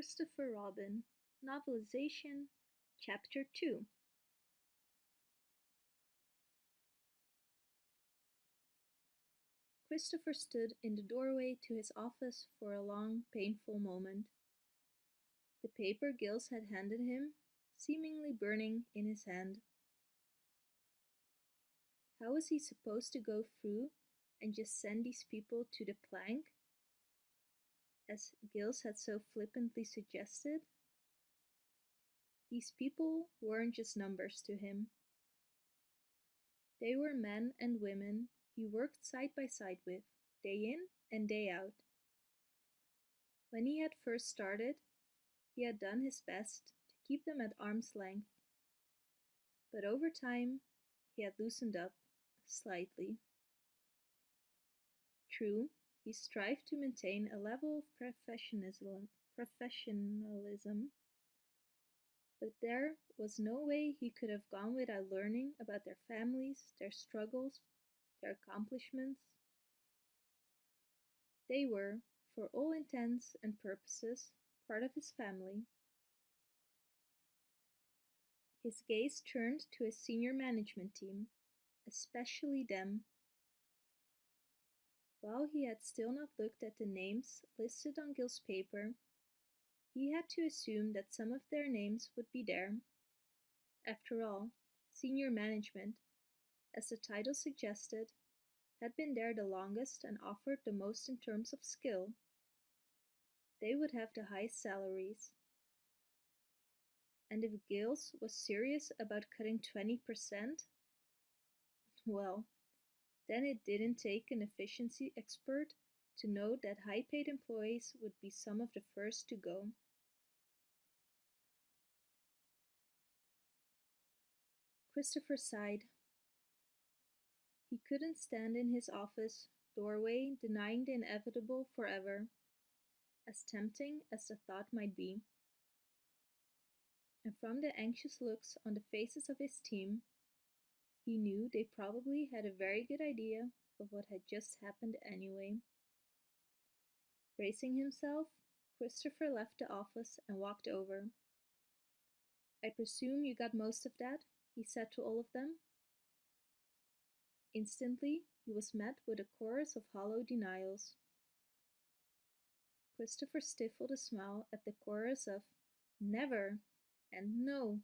Christopher Robin, Novelization, Chapter 2 Christopher stood in the doorway to his office for a long, painful moment. The paper Giles had handed him, seemingly burning in his hand. How was he supposed to go through and just send these people to the plank as Giles had so flippantly suggested. These people weren't just numbers to him. They were men and women he worked side by side with, day in and day out. When he had first started, he had done his best to keep them at arm's length. But over time, he had loosened up slightly. True, he strived to maintain a level of professionalism, professionalism, but there was no way he could have gone without learning about their families, their struggles, their accomplishments. They were, for all intents and purposes, part of his family. His gaze turned to his senior management team, especially them while he had still not looked at the names listed on Giles's paper, he had to assume that some of their names would be there. After all, senior management, as the title suggested, had been there the longest and offered the most in terms of skill. They would have the highest salaries. And if Giles was serious about cutting 20%, well, then it didn't take an efficiency expert to know that high-paid employees would be some of the first to go. Christopher sighed. He couldn't stand in his office doorway denying the inevitable forever, as tempting as the thought might be. And from the anxious looks on the faces of his team, he knew they probably had a very good idea of what had just happened anyway. Bracing himself, Christopher left the office and walked over. I presume you got most of that, he said to all of them. Instantly, he was met with a chorus of hollow denials. Christopher stifled a smile at the chorus of never and no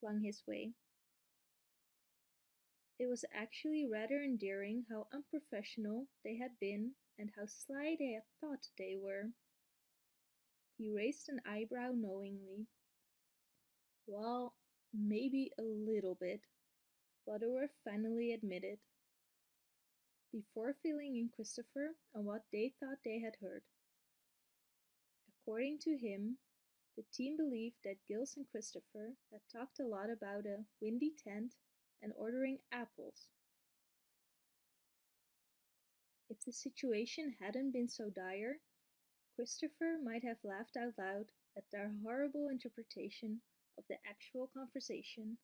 flung his way. It was actually rather endearing how unprofessional they had been and how sly they had thought they were. He raised an eyebrow knowingly. Well, maybe a little bit, Butterworth finally admitted, before filling in Christopher on what they thought they had heard. According to him, the team believed that Giles and Christopher had talked a lot about a windy tent and ordering apples. If the situation hadn't been so dire, Christopher might have laughed out loud at their horrible interpretation of the actual conversation.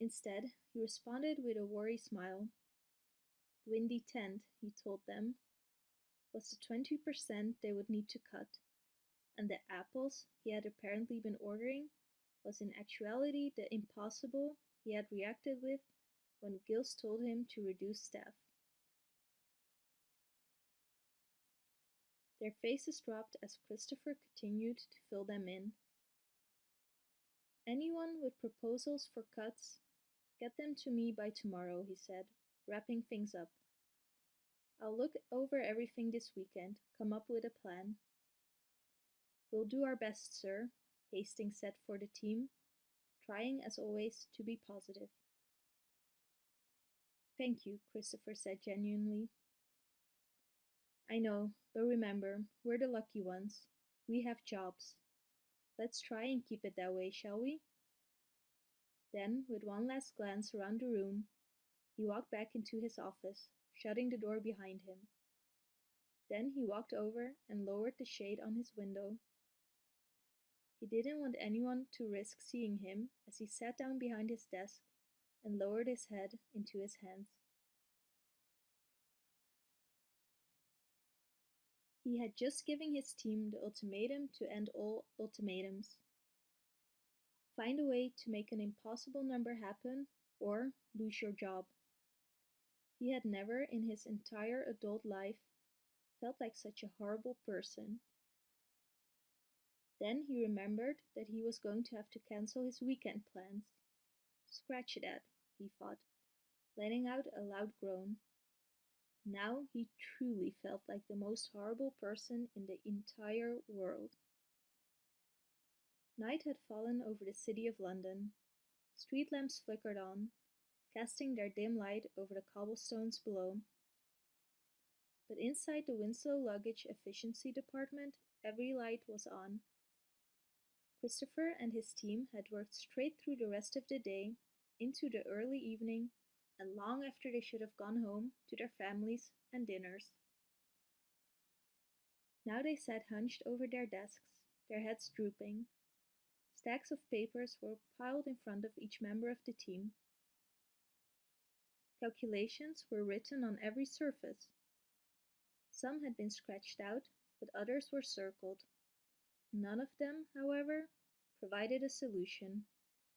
Instead, he responded with a worried smile. Windy tent, he told them, was the 20% they would need to cut, and the apples he had apparently been ordering was in actuality the impossible he had reacted with when Giles told him to reduce staff. Their faces dropped as Christopher continued to fill them in. Anyone with proposals for cuts, get them to me by tomorrow, he said, wrapping things up. I'll look over everything this weekend, come up with a plan. We'll do our best, sir, Hastings said for the team, trying as always to be positive. Thank you, Christopher said genuinely. I know, but remember, we're the lucky ones. We have jobs. Let's try and keep it that way, shall we? Then, with one last glance around the room, he walked back into his office, shutting the door behind him. Then he walked over and lowered the shade on his window he didn't want anyone to risk seeing him as he sat down behind his desk and lowered his head into his hands. He had just given his team the ultimatum to end all ultimatums. Find a way to make an impossible number happen or lose your job. He had never in his entire adult life felt like such a horrible person. Then he remembered that he was going to have to cancel his weekend plans. Scratch that, he thought, letting out a loud groan. Now he truly felt like the most horrible person in the entire world. Night had fallen over the city of London. Street lamps flickered on, casting their dim light over the cobblestones below. But inside the Winslow Luggage Efficiency Department, every light was on. Christopher and his team had worked straight through the rest of the day, into the early evening, and long after they should have gone home to their families and dinners. Now they sat hunched over their desks, their heads drooping. Stacks of papers were piled in front of each member of the team. Calculations were written on every surface. Some had been scratched out, but others were circled. None of them, however, provided a solution.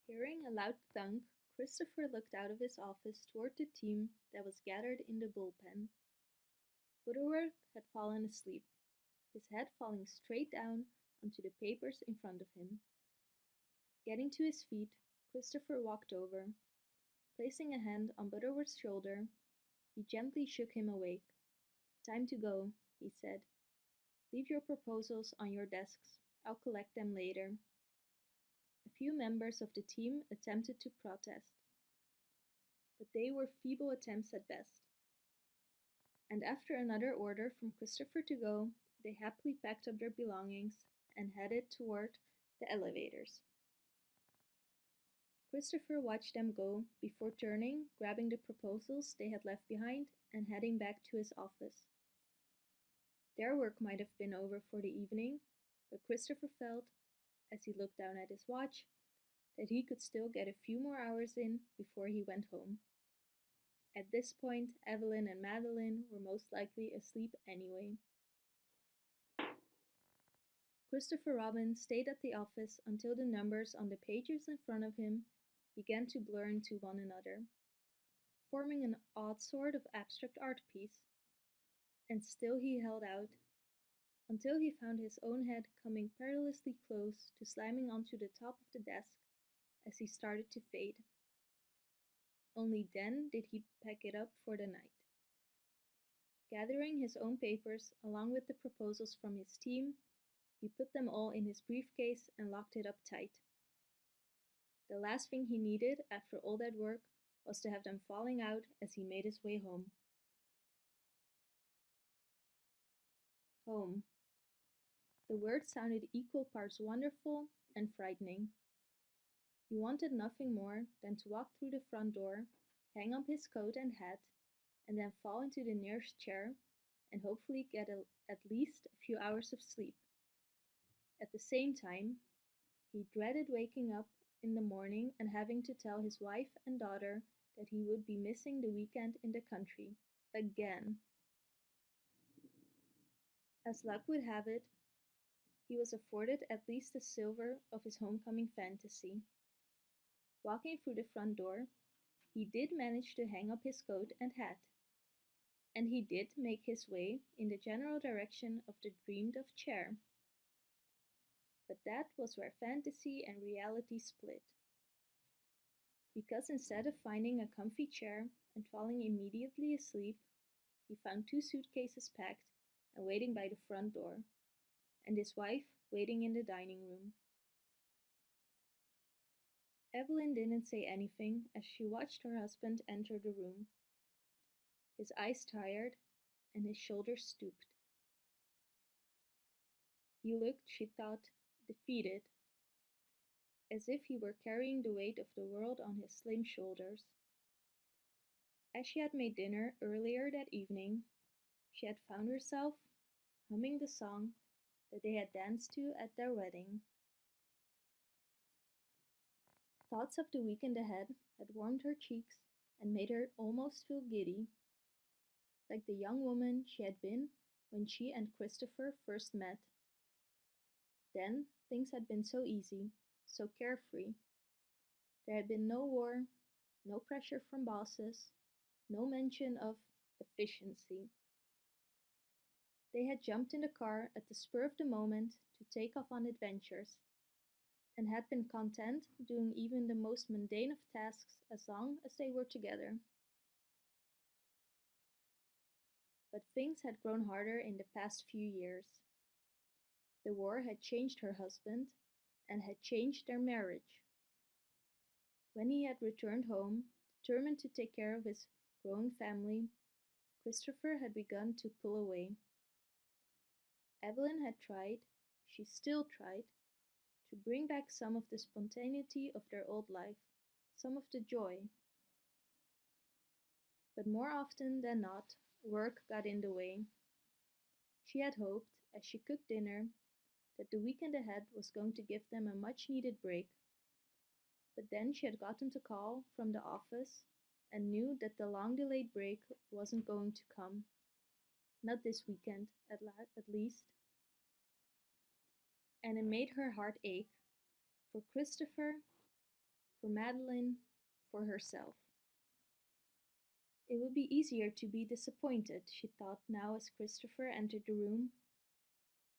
Hearing a loud thunk, Christopher looked out of his office toward the team that was gathered in the bullpen. Butterworth had fallen asleep, his head falling straight down onto the papers in front of him. Getting to his feet, Christopher walked over, Placing a hand on Butterworth's shoulder, he gently shook him awake. Time to go, he said. Leave your proposals on your desks. I'll collect them later. A few members of the team attempted to protest, but they were feeble attempts at best. And after another order from Christopher to go, they happily packed up their belongings and headed toward the elevators. Christopher watched them go before turning, grabbing the proposals they had left behind, and heading back to his office. Their work might have been over for the evening, but Christopher felt, as he looked down at his watch, that he could still get a few more hours in before he went home. At this point, Evelyn and Madeline were most likely asleep anyway. Christopher Robin stayed at the office until the numbers on the pages in front of him began to blur into one another, forming an odd sort of abstract art piece. And still he held out, until he found his own head coming perilously close to slamming onto the top of the desk as he started to fade. Only then did he pack it up for the night. Gathering his own papers along with the proposals from his team, he put them all in his briefcase and locked it up tight. The last thing he needed after all that work was to have them falling out as he made his way home. Home. The word sounded equal parts wonderful and frightening. He wanted nothing more than to walk through the front door, hang up his coat and hat, and then fall into the nearest chair and hopefully get a, at least a few hours of sleep. At the same time, he dreaded waking up in the morning and having to tell his wife and daughter that he would be missing the weekend in the country. Again. As luck would have it, he was afforded at least a silver of his homecoming fantasy. Walking through the front door, he did manage to hang up his coat and hat. And he did make his way in the general direction of the dreamed of chair but that was where fantasy and reality split. Because instead of finding a comfy chair and falling immediately asleep, he found two suitcases packed and waiting by the front door, and his wife waiting in the dining room. Evelyn didn't say anything as she watched her husband enter the room. His eyes tired and his shoulders stooped. He looked, she thought, defeated, as if he were carrying the weight of the world on his slim shoulders. As she had made dinner earlier that evening, she had found herself humming the song that they had danced to at their wedding. Thoughts of the weekend ahead had warmed her cheeks and made her almost feel giddy, like the young woman she had been when she and Christopher first met. Then things had been so easy, so carefree. There had been no war, no pressure from bosses, no mention of efficiency. They had jumped in the car at the spur of the moment to take off on adventures, and had been content doing even the most mundane of tasks as long as they were together. But things had grown harder in the past few years. The war had changed her husband and had changed their marriage. When he had returned home, determined to take care of his growing family, Christopher had begun to pull away. Evelyn had tried, she still tried, to bring back some of the spontaneity of their old life, some of the joy. But more often than not, work got in the way. She had hoped, as she cooked dinner, that the weekend ahead was going to give them a much needed break. But then she had gotten the call from the office and knew that the long delayed break wasn't going to come. Not this weekend, at, la- at least. And it made her heart ache for Christopher, for Madeline, for herself. It would be easier to be disappointed, she thought now as Christopher entered the room,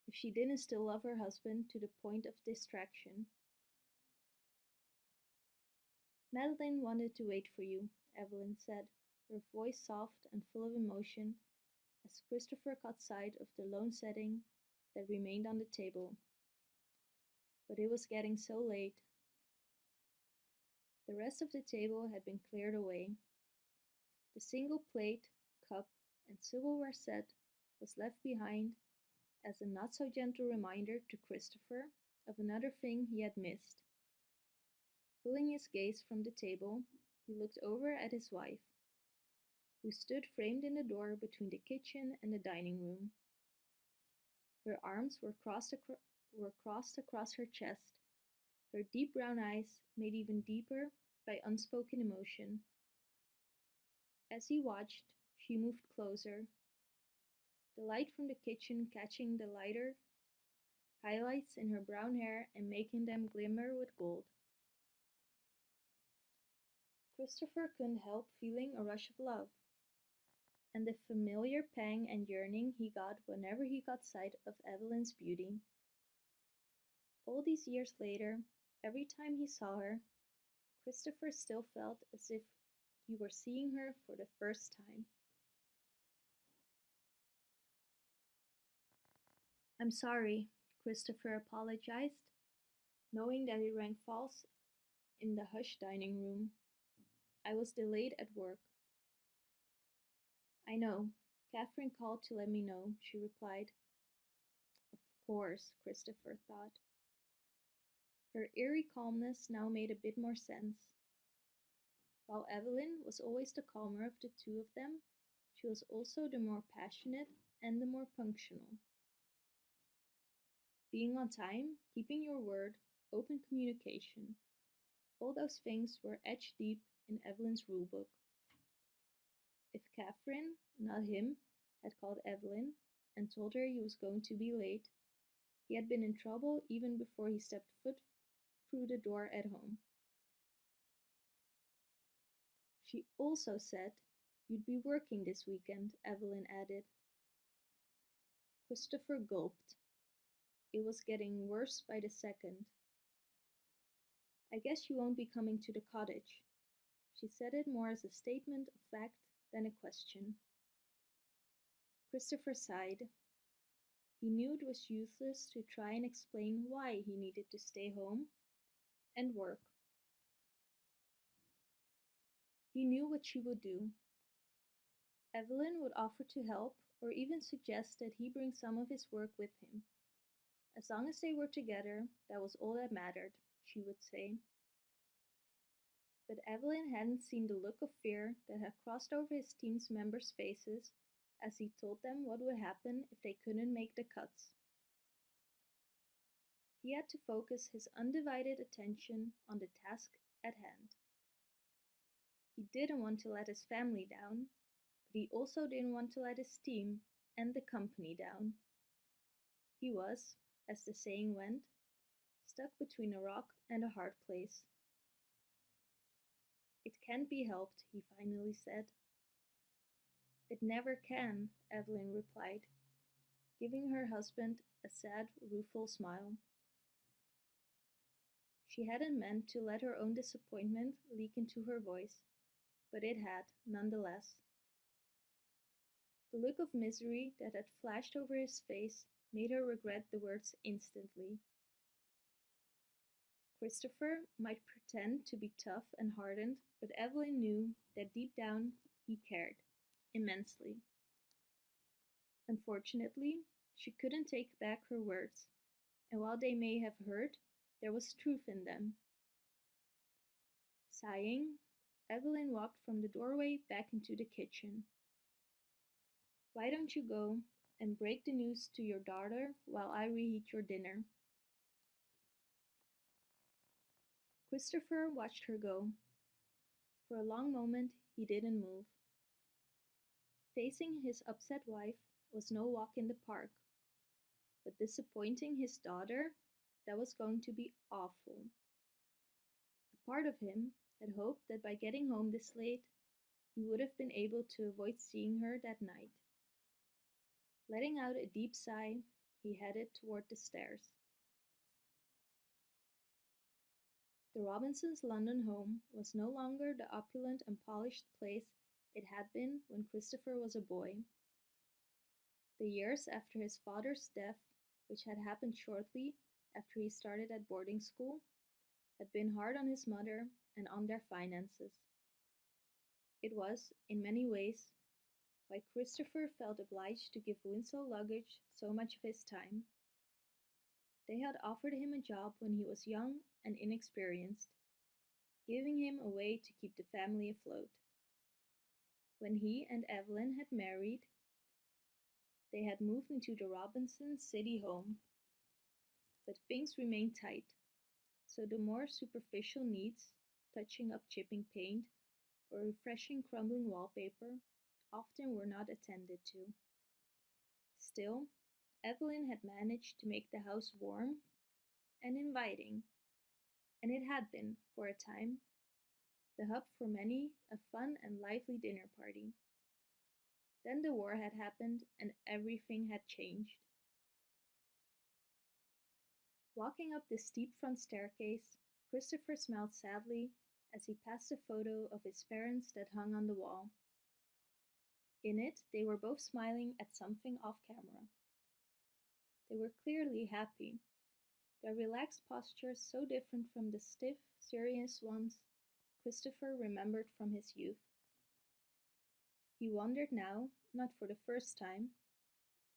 if she didn't still love her husband to the point of distraction. Madeline wanted to wait for you, Evelyn said, her voice soft and full of emotion as Christopher caught sight of the lone setting that remained on the table. But it was getting so late. The rest of the table had been cleared away. The single plate, cup, and silverware set was left behind as a not so gentle reminder to Christopher of another thing he had missed. Pulling his gaze from the table, he looked over at his wife, who stood framed in the door between the kitchen and the dining room. Her arms were crossed, acro- were crossed across her chest, her deep brown eyes made even deeper by unspoken emotion. As he watched, she moved closer, the light from the kitchen catching the lighter highlights in her brown hair and making them glimmer with gold. Christopher couldn't help feeling a rush of love, and the familiar pang and yearning he got whenever he caught sight of Evelyn's beauty. All these years later, every time he saw her, Christopher still felt as if he were seeing her for the first time. I'm sorry, Christopher apologized, knowing that it rang false in the hushed dining room. I was delayed at work. I know. Catherine called to let me know, she replied. Of course, Christopher thought. Her eerie calmness now made a bit more sense. While Evelyn was always the calmer of the two of them, she was also the more passionate and the more punctual. Being on time, keeping your word, open communication. All those things were etched deep in Evelyn's rulebook. If Catherine, not him, had called Evelyn and told her he was going to be late, he had been in trouble even before he stepped foot the door at home. She also said you'd be working this weekend, Evelyn added. Christopher gulped. It was getting worse by the second. I guess you won't be coming to the cottage. She said it more as a statement of fact than a question. Christopher sighed. He knew it was useless to try and explain why he needed to stay home and work. He knew what she would do. Evelyn would offer to help or even suggest that he bring some of his work with him. As long as they were together, that was all that mattered, she would say. But Evelyn hadn't seen the look of fear that had crossed over his team's members' faces as he told them what would happen if they couldn't make the cuts. He had to focus his undivided attention on the task at hand. He didn't want to let his family down, but he also didn't want to let his team, and the company down. He was, as the saying went, stuck between a rock and a hard place. It can't be helped, he finally said. It never can, Evelyn replied, giving her husband a sad, rueful smile. She hadn't meant to let her own disappointment leak into her voice, but it had, nonetheless. The look of misery that had flashed over his face made her regret the words instantly. Christopher might pretend to be tough and hardened, but Evelyn knew that deep down he cared immensely. Unfortunately, she couldn't take back her words, and while they may have hurt, there was truth in them. Sighing, Evelyn walked from the doorway back into the kitchen. Why don't you go and break the news to your daughter while I reheat your dinner? Christopher watched her go. For a long moment, he didn't move. Facing his upset wife was no walk in the park, but disappointing his daughter that was going to be awful. A part of him had hoped that by getting home this late, he would have been able to avoid seeing her that night. Letting out a deep sigh, he headed toward the stairs. The Robinsons' London home was no longer the opulent and polished place it had been when Christopher was a boy. The years after his father's death, which had happened shortly after he started at boarding school, had been hard on his mother and on their finances. It was, in many ways, why Christopher felt obliged to give Winslow Luggage so much of his time. They had offered him a job when he was young and inexperienced, giving him a way to keep the family afloat. When he and Evelyn had married, they had moved into the Robinson city home but things remained tight, so the more superficial needs, touching up chipping paint or refreshing crumbling wallpaper, often were not attended to. Still, Evelyn had managed to make the house warm and inviting, and it had been, for a time, the hub for many a fun and lively dinner party. Then the war had happened and everything had changed. Walking up the steep front staircase, Christopher smiled sadly as he passed a photo of his parents that hung on the wall. In it, they were both smiling at something off camera. They were clearly happy, their relaxed postures so different from the stiff, serious ones Christopher remembered from his youth. He wondered now, not for the first time,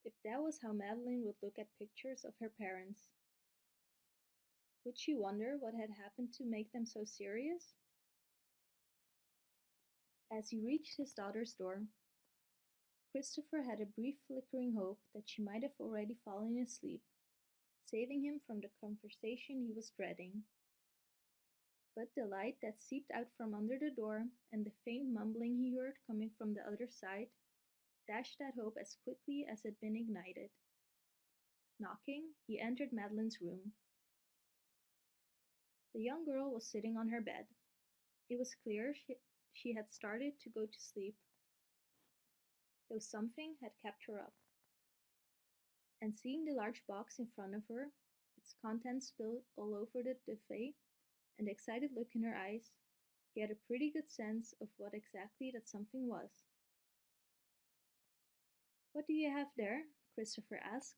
if that was how Madeline would look at pictures of her parents. Would she wonder what had happened to make them so serious? As he reached his daughter's door, Christopher had a brief flickering hope that she might have already fallen asleep, saving him from the conversation he was dreading. But the light that seeped out from under the door and the faint mumbling he heard coming from the other side dashed that hope as quickly as it had been ignited. Knocking, he entered Madeline's room. The young girl was sitting on her bed. It was clear she, she had started to go to sleep, though something had kept her up. And seeing the large box in front of her, its contents spilled all over the duvet, and the excited look in her eyes, he had a pretty good sense of what exactly that something was. What do you have there? Christopher asked.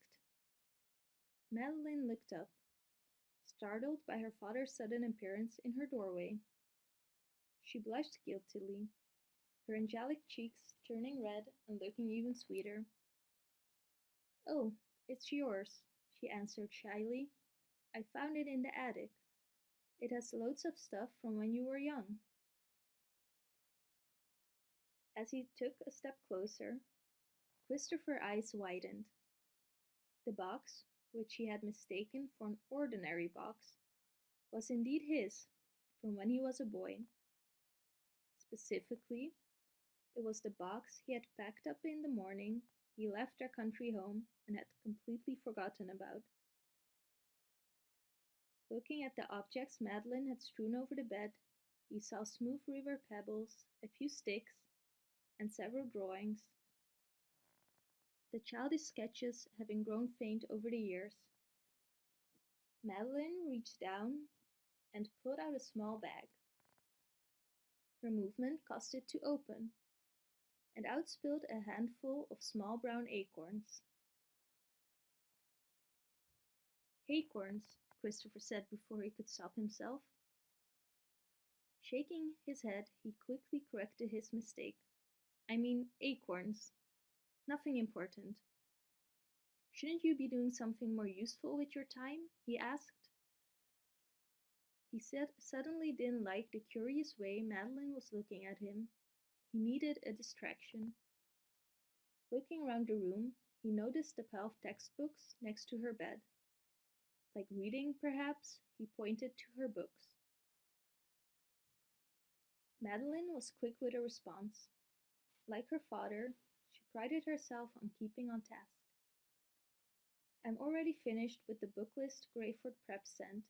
Madeline looked up startled by her father's sudden appearance in her doorway. She blushed guiltily, her angelic cheeks turning red and looking even sweeter. Oh, it's yours, she answered shyly. I found it in the attic. It has loads of stuff from when you were young. As he took a step closer, Christopher's eyes widened. The box which he had mistaken for an ordinary box, was indeed his from when he was a boy. Specifically, it was the box he had packed up in the morning he left their country home and had completely forgotten about. Looking at the objects Madeline had strewn over the bed, he saw smooth river pebbles, a few sticks, and several drawings. The childish sketches having grown faint over the years. Madeline reached down and pulled out a small bag. Her movement caused it to open, and out spilled a handful of small brown acorns. Acorns, Christopher said before he could stop himself. Shaking his head, he quickly corrected his mistake. I mean acorns. Nothing important. Shouldn't you be doing something more useful with your time? he asked. He said suddenly didn't like the curious way Madeline was looking at him. He needed a distraction. Looking around the room, he noticed the pile of textbooks next to her bed. Like reading, perhaps, he pointed to her books. Madeline was quick with a response. Like her father, prided herself on keeping on task. I'm already finished with the book list Greyford Prep sent.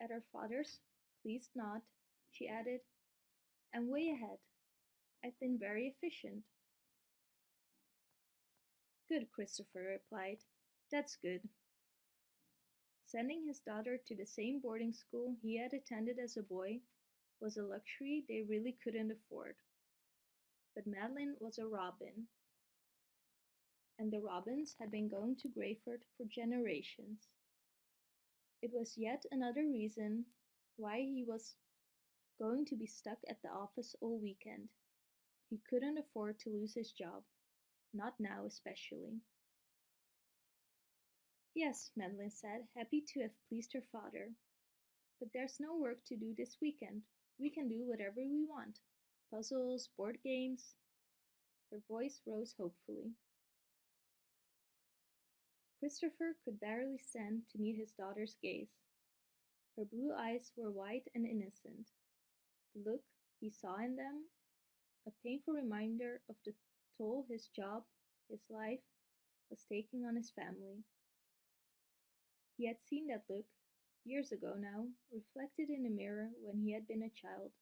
At her father's pleased nod, she added, I'm way ahead. I've been very efficient. Good, Christopher replied. That's good. Sending his daughter to the same boarding school he had attended as a boy was a luxury they really couldn't afford. But Madeline was a Robin, and the Robins had been going to Greyford for generations. It was yet another reason why he was going to be stuck at the office all weekend. He couldn't afford to lose his job, not now especially. Yes, Madeline said, happy to have pleased her father. But there's no work to do this weekend. We can do whatever we want puzzles, board games. Her voice rose hopefully. Christopher could barely stand to meet his daughter's gaze. Her blue eyes were wide and innocent. The look he saw in them, a painful reminder of the toll his job, his life, was taking on his family. He had seen that look, years ago now, reflected in a mirror when he had been a child,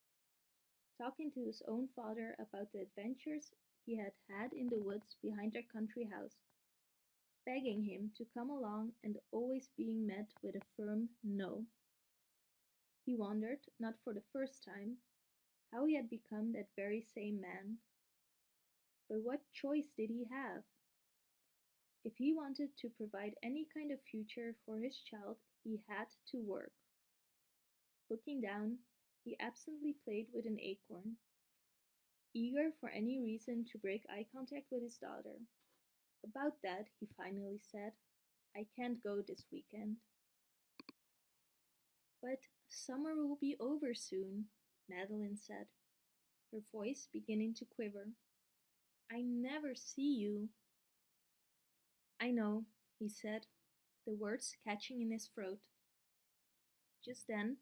talking to his own father about the adventures he had had in the woods behind their country house begging him to come along and always being met with a firm no. He wondered, not for the first time, how he had become that very same man. But what choice did he have? If he wanted to provide any kind of future for his child, he had to work. Looking down, he absently played with an acorn, eager for any reason to break eye contact with his daughter. About that, he finally said, I can't go this weekend. But summer will be over soon, Madeline said, her voice beginning to quiver. I never see you. I know, he said, the words catching in his throat. Just then,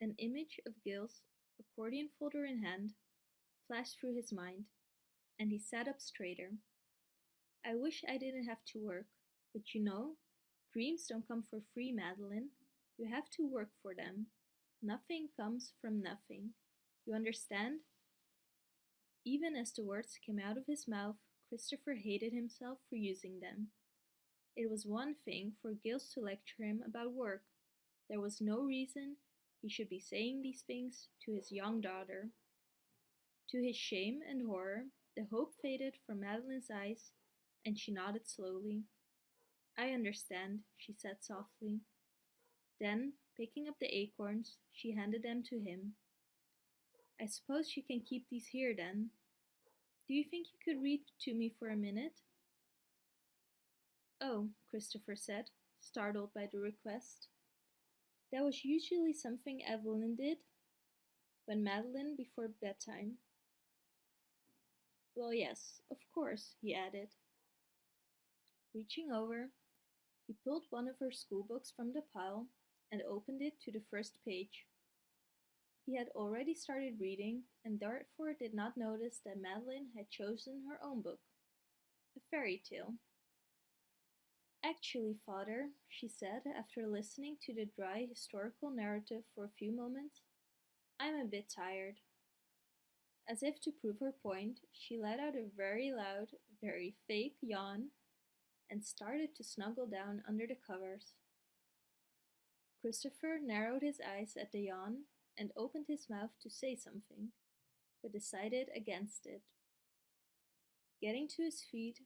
an image of Giles's, accordion folder in hand, flashed through his mind, and he sat up straighter. I wish I didn't have to work, but you know, dreams don't come for free, Madeline. You have to work for them. Nothing comes from nothing. You understand? Even as the words came out of his mouth, Christopher hated himself for using them. It was one thing for Giles to lecture him about work. There was no reason he should be saying these things to his young daughter. To his shame and horror, the hope faded from Madeline's eyes and she nodded slowly. I understand, she said softly. Then, picking up the acorns, she handed them to him. I suppose you can keep these here then. Do you think you could read to me for a minute? Oh, Christopher said, startled by the request. That was usually something Evelyn did when Madeline before bedtime. Well, yes, of course, he added. Reaching over, he pulled one of her schoolbooks from the pile and opened it to the first page. He had already started reading and therefore did not notice that Madeline had chosen her own book, a fairy tale. Actually, father, she said after listening to the dry historical narrative for a few moments, I'm a bit tired. As if to prove her point, she let out a very loud, very fake yawn and started to snuggle down under the covers. Christopher narrowed his eyes at the yawn and opened his mouth to say something, but decided against it. Getting to his feet,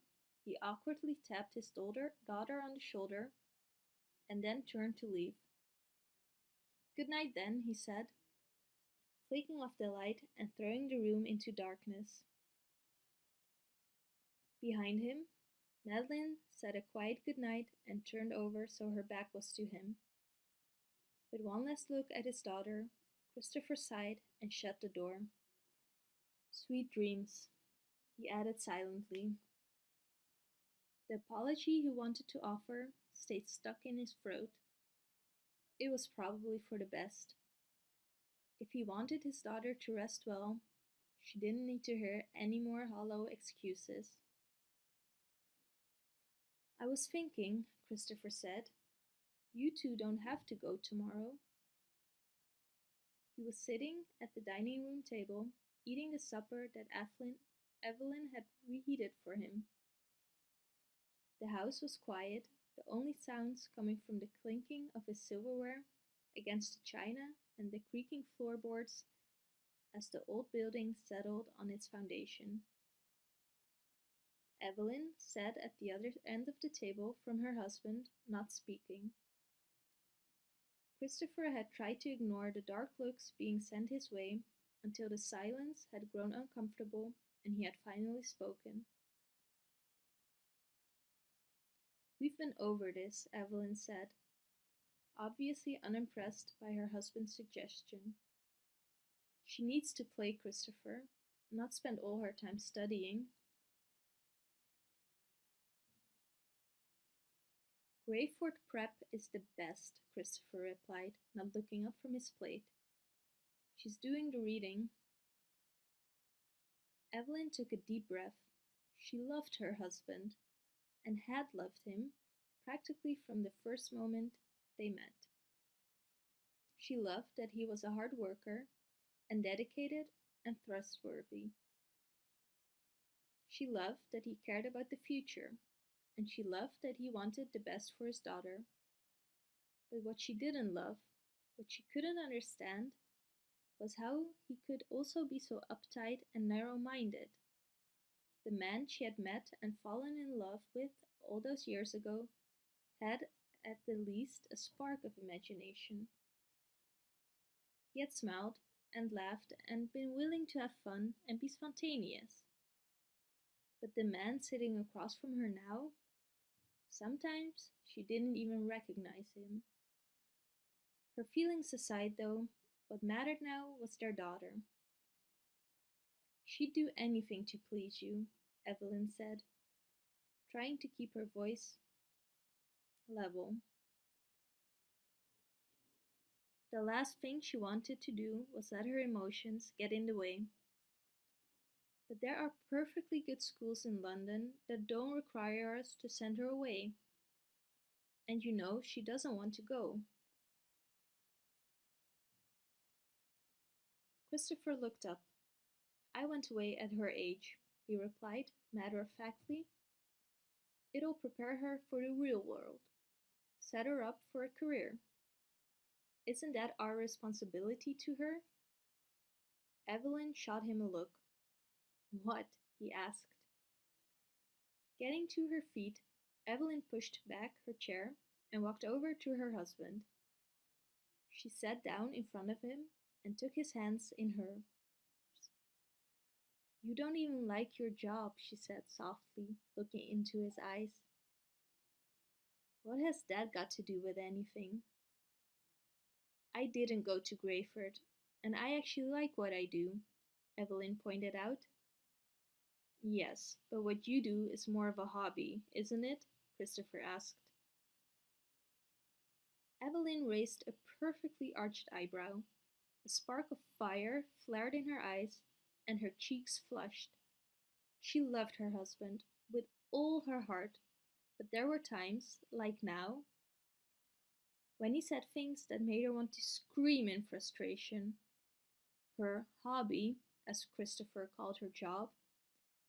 he awkwardly tapped his daughter, daughter on the shoulder and then turned to leave. Good night, then, he said, flicking off the light and throwing the room into darkness. Behind him, Madeline said a quiet good night and turned over so her back was to him. With one last look at his daughter, Christopher sighed and shut the door. Sweet dreams, he added silently. The apology he wanted to offer stayed stuck in his throat. It was probably for the best. If he wanted his daughter to rest well, she didn't need to hear any more hollow excuses. I was thinking, Christopher said, you two don't have to go tomorrow. He was sitting at the dining room table, eating the supper that Evelyn, had reheated for him. The house was quiet, the only sounds coming from the clinking of his silverware against the china and the creaking floorboards as the old building settled on its foundation. Evelyn sat at the other end of the table from her husband, not speaking. Christopher had tried to ignore the dark looks being sent his way until the silence had grown uncomfortable and he had finally spoken. We've been over this, Evelyn said, obviously unimpressed by her husband's suggestion. She needs to play Christopher, not spend all her time studying. Greyford Prep is the best, Christopher replied, not looking up from his plate. She's doing the reading. Evelyn took a deep breath. She loved her husband, and had loved him practically from the first moment they met. She loved that he was a hard worker and dedicated and trustworthy. She loved that he cared about the future, and she loved that he wanted the best for his daughter. But what she didn't love, what she couldn't understand, was how he could also be so uptight and narrow minded. The man she had met and fallen in love with all those years ago had at the least a spark of imagination. He had smiled and laughed and been willing to have fun and be spontaneous. But the man sitting across from her now, sometimes she didn't even recognize him. Her feelings aside, though, what mattered now was their daughter. She'd do anything to please you, Evelyn said, trying to keep her voice level. The last thing she wanted to do was let her emotions get in the way. But there are perfectly good schools in London that don't require us to send her away. And you know she doesn't want to go. Christopher looked up. I went away at her age, he replied, matter of factly. It'll prepare her for the real world, set her up for a career. Isn't that our responsibility to her? Evelyn shot him a look. What? he asked. Getting to her feet, Evelyn pushed back her chair and walked over to her husband. She sat down in front of him and took his hands in hers. You don't even like your job, she said softly, looking into his eyes. What has that got to do with anything? I didn't go to Greyford, and I actually like what I do, Evelyn pointed out. Yes, but what you do is more of a hobby, isn't it? Christopher asked. Evelyn raised a perfectly arched eyebrow. A spark of fire flared in her eyes, and her cheeks flushed. She loved her husband with all her heart, but there were times, like now, when he said things that made her want to scream in frustration. Her hobby, as Christopher called her job,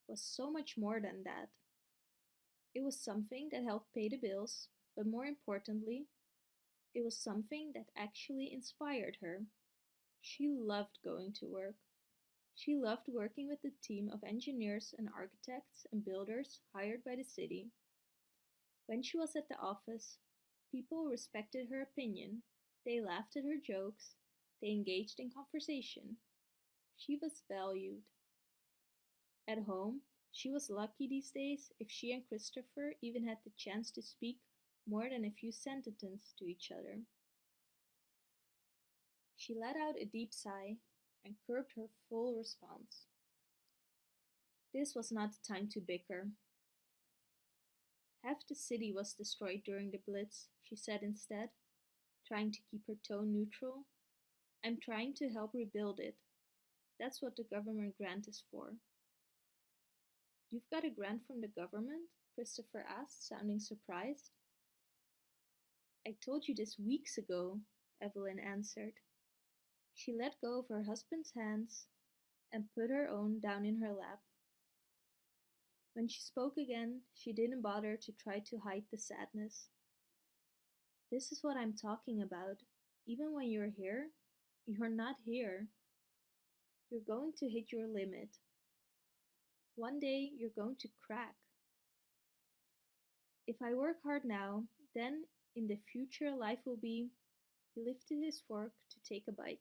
was so much more than that. It was something that helped pay the bills, but more importantly, it was something that actually inspired her. She loved going to work. She loved working with the team of engineers and architects and builders hired by the city. When she was at the office, people respected her opinion. They laughed at her jokes. They engaged in conversation. She was valued. At home, she was lucky these days if she and Christopher even had the chance to speak more than a few sentences to each other. She let out a deep sigh and curbed her full response. This was not the time to bicker. Half the city was destroyed during the Blitz, she said instead, trying to keep her tone neutral. I'm trying to help rebuild it. That's what the government grant is for. You've got a grant from the government? Christopher asked, sounding surprised. I told you this weeks ago, Evelyn answered. She let go of her husband's hands and put her own down in her lap. When she spoke again, she didn't bother to try to hide the sadness. This is what I'm talking about. Even when you're here, you're not here. You're going to hit your limit. One day you're going to crack. If I work hard now, then in the future life will be. He lifted his fork to take a bite.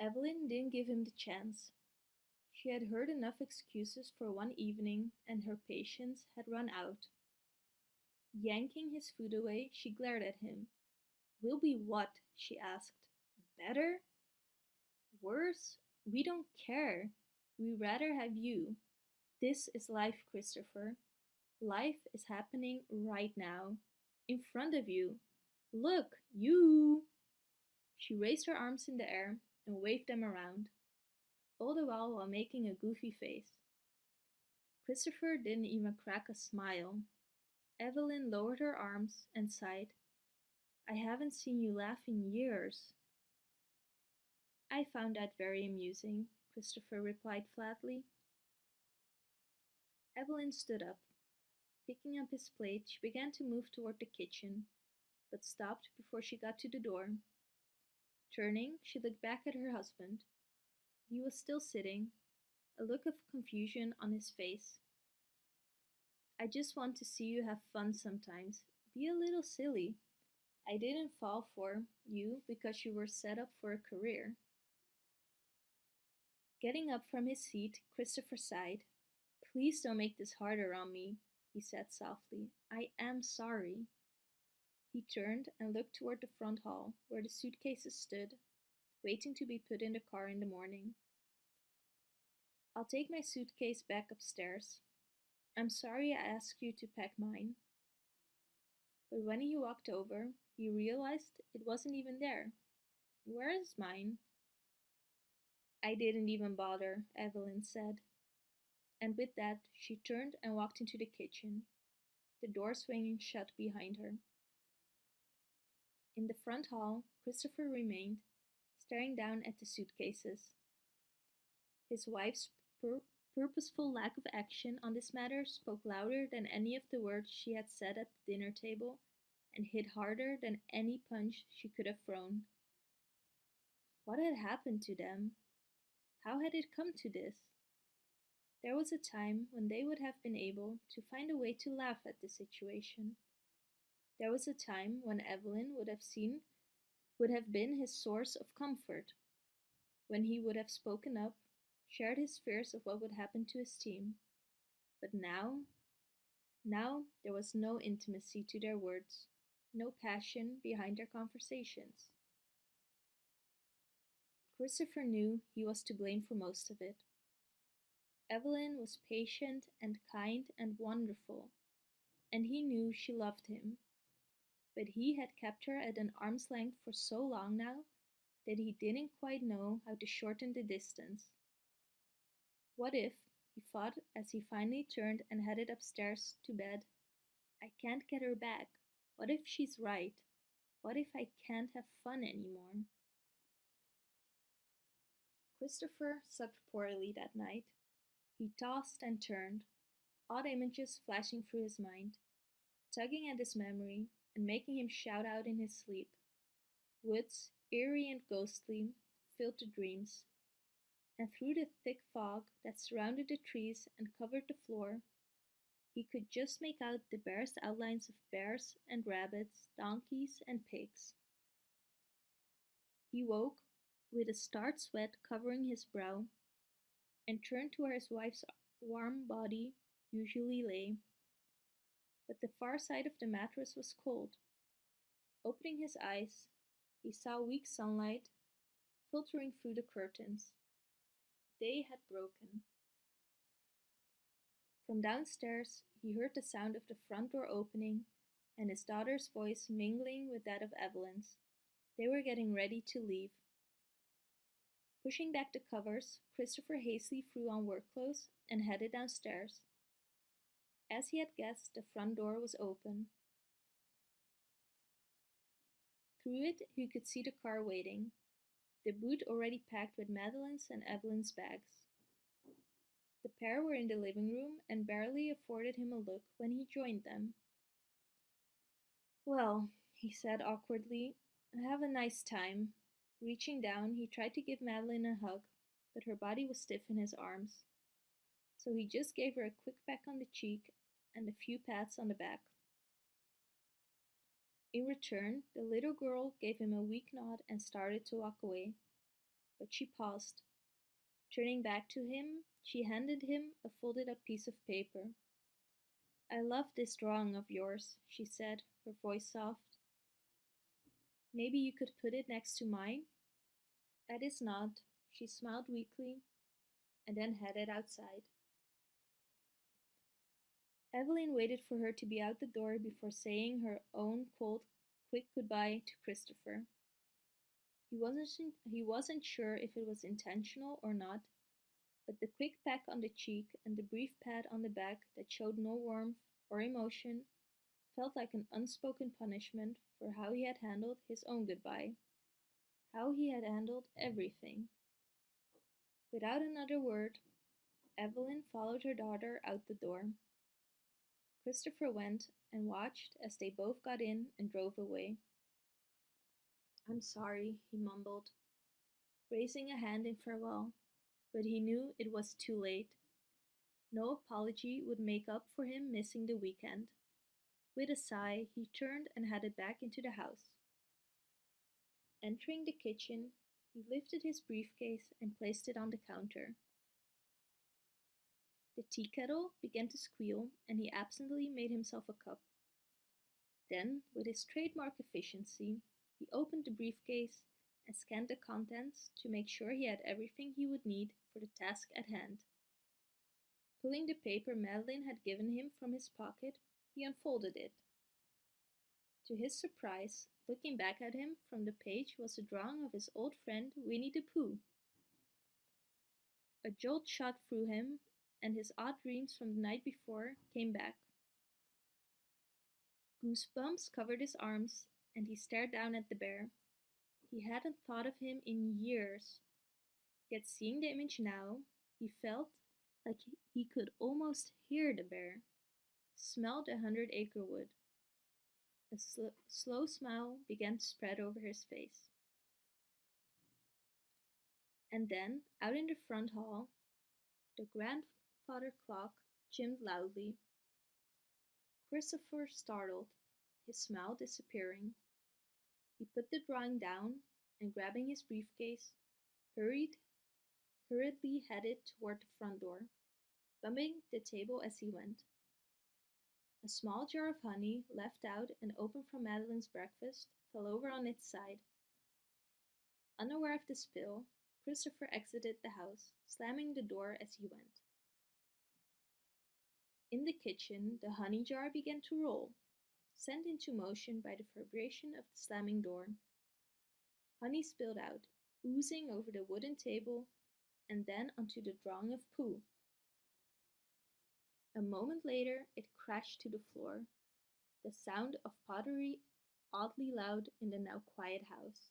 Evelyn didn't give him the chance. She had heard enough excuses for one evening, and her patience had run out. Yanking his food away, she glared at him. We'll be what? she asked. Better? Worse? We don't care. We rather have you. This is life, Christopher. Life is happening right now, in front of you. Look, you! She raised her arms in the air and waved them around, all the while while making a goofy face. Christopher didn't even crack a smile. Evelyn lowered her arms and sighed. I haven't seen you laugh in years. I found that very amusing, Christopher replied flatly. Evelyn stood up. Picking up his plate, she began to move toward the kitchen, but stopped before she got to the door. Turning, she looked back at her husband. He was still sitting, a look of confusion on his face. I just want to see you have fun sometimes. Be a little silly. I didn't fall for you because you were set up for a career. Getting up from his seat, Christopher sighed. Please don't make this harder on me, he said softly. I am sorry. He turned and looked toward the front hall, where the suitcases stood, waiting to be put in the car in the morning. I'll take my suitcase back upstairs. I'm sorry I asked you to pack mine. But when he walked over, he realized it wasn't even there. Where is mine? I didn't even bother, Evelyn said. And with that, she turned and walked into the kitchen, the door swinging shut behind her. In the front hall, Christopher remained, staring down at the suitcases. His wife's pur purposeful lack of action on this matter spoke louder than any of the words she had said at the dinner table and hit harder than any punch she could have thrown. What had happened to them? How had it come to this? There was a time when they would have been able to find a way to laugh at the situation. There was a time when Evelyn would have seen would have been his source of comfort, when he would have spoken up, shared his fears of what would happen to his team. But now, now there was no intimacy to their words, no passion behind their conversations. Christopher knew he was to blame for most of it. Evelyn was patient and kind and wonderful, and he knew she loved him. But he had kept her at an arm's length for so long now that he didn't quite know how to shorten the distance. What if, he thought as he finally turned and headed upstairs to bed. I can't get her back. What if she's right? What if I can't have fun anymore? Christopher slept poorly that night. He tossed and turned, odd images flashing through his mind, tugging at his memory and making him shout out in his sleep. Woods, eerie and ghostly, filled the dreams, and through the thick fog that surrounded the trees and covered the floor, he could just make out the barest outlines of bears and rabbits, donkeys and pigs. He woke with a start sweat covering his brow and turned to where his wife's warm body usually lay. But the far side of the mattress was cold. Opening his eyes, he saw weak sunlight filtering through the curtains. Day had broken. From downstairs, he heard the sound of the front door opening and his daughter's voice mingling with that of Evelyn's. They were getting ready to leave. Pushing back the covers, Christopher hastily threw on work clothes and headed downstairs. As he had guessed, the front door was open. Through it, he could see the car waiting, the boot already packed with Madeline's and Evelyn's bags. The pair were in the living room and barely afforded him a look when he joined them. Well, he said awkwardly, have a nice time. Reaching down, he tried to give Madeline a hug, but her body was stiff in his arms. So he just gave her a quick peck on the cheek and a few pats on the back. In return, the little girl gave him a weak nod and started to walk away. But she paused. Turning back to him, she handed him a folded up piece of paper. I love this drawing of yours, she said, her voice soft. Maybe you could put it next to mine? At his nod, she smiled weakly and then headed outside. Evelyn waited for her to be out the door before saying her own cold, quick goodbye to Christopher. He wasn't, he wasn't sure if it was intentional or not, but the quick peck on the cheek and the brief pat on the back that showed no warmth or emotion felt like an unspoken punishment for how he had handled his own goodbye, how he had handled everything. Without another word, Evelyn followed her daughter out the door. Christopher went and watched as they both got in and drove away. I'm sorry, he mumbled, raising a hand in farewell, but he knew it was too late. No apology would make up for him missing the weekend. With a sigh, he turned and headed back into the house. Entering the kitchen, he lifted his briefcase and placed it on the counter. The tea kettle began to squeal, and he absently made himself a cup. Then, with his trademark efficiency, he opened the briefcase and scanned the contents to make sure he had everything he would need for the task at hand. Pulling the paper Madeline had given him from his pocket, he unfolded it. To his surprise, looking back at him from the page was a drawing of his old friend Winnie the Pooh. A jolt shot through him, and his odd dreams from the night before came back. Goosebumps covered his arms, and he stared down at the bear. He hadn't thought of him in years. Yet seeing the image now, he felt like he could almost hear the bear smelled a hundred acre wood. A sl slow smile began to spread over his face. And then, out in the front hall, the grandfather clock chimed loudly. Christopher startled, his smile disappearing. He put the drawing down and grabbing his briefcase, hurried hurriedly headed toward the front door, bumping the table as he went. A small jar of honey, left out and open from Madeline's breakfast, fell over on its side. Unaware of the spill, Christopher exited the house, slamming the door as he went. In the kitchen, the honey jar began to roll, sent into motion by the vibration of the slamming door. Honey spilled out, oozing over the wooden table and then onto the drawing of Pooh. A moment later it crashed to the floor, the sound of pottery oddly loud in the now quiet house.